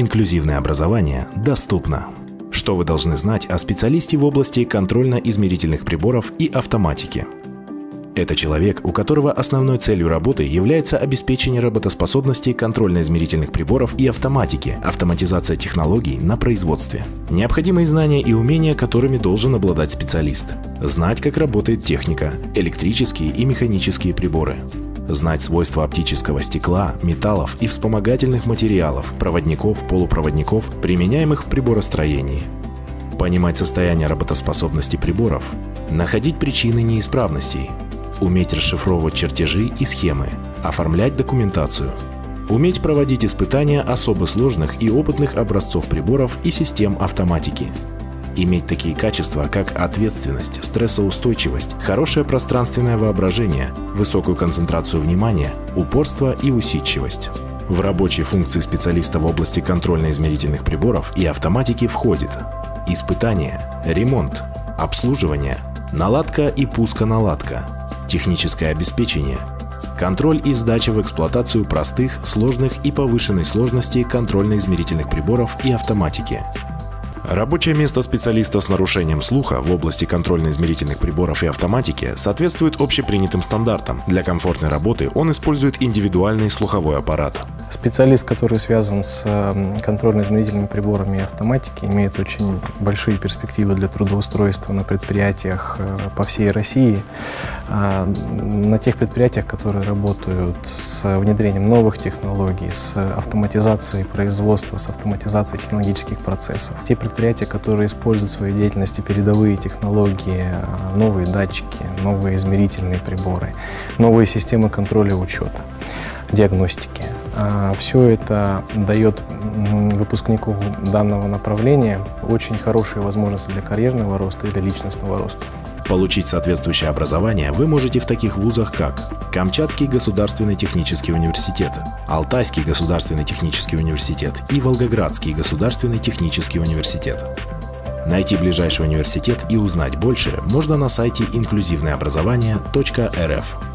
Инклюзивное образование доступно. Что вы должны знать о специалисте в области контрольно-измерительных приборов и автоматики? Это человек, у которого основной целью работы является обеспечение работоспособности контрольно-измерительных приборов и автоматики, автоматизация технологий на производстве. Необходимые знания и умения, которыми должен обладать специалист. Знать, как работает техника, электрические и механические приборы. Знать свойства оптического стекла, металлов и вспомогательных материалов, проводников, полупроводников, применяемых в приборостроении. Понимать состояние работоспособности приборов. Находить причины неисправностей, уметь расшифровывать чертежи и схемы, оформлять документацию, уметь проводить испытания особо сложных и опытных образцов приборов и систем автоматики, иметь такие качества, как ответственность, стрессоустойчивость, хорошее пространственное воображение, высокую концентрацию внимания, упорство и усидчивость. В рабочие функции специалиста в области контрольно-измерительных приборов и автоматики входит испытание, ремонт, обслуживание, наладка и пусконаладка, техническое обеспечение, контроль и сдача в эксплуатацию простых, сложных и повышенной сложности контрольно-измерительных приборов и автоматики, Рабочее место специалиста с нарушением слуха в области контрольно-измерительных приборов и автоматики соответствует общепринятым стандартам. Для комфортной работы он использует индивидуальный слуховой аппарат. Специалист, который связан с эм, контрольно-измерительными приборами и автоматикой, имеет очень большие перспективы для трудоустройства на предприятиях э, по всей России, а, на тех предприятиях, которые работают с внедрением новых технологий, с автоматизацией производства, с автоматизацией технологических процессов. Те предприятия, которые используют в своей деятельности передовые технологии, э, новые датчики, новые измерительные приборы, новые системы контроля и учета диагностики. А, Все это дает выпускнику данного направления очень хорошие возможности для карьерного роста и для личностного роста. Получить соответствующее образование вы можете в таких вузах, как Камчатский государственный технический университет, Алтайский государственный технический университет и Волгоградский государственный технический университет. Найти ближайший университет и узнать больше можно на сайте инклюзивнообразование.рф.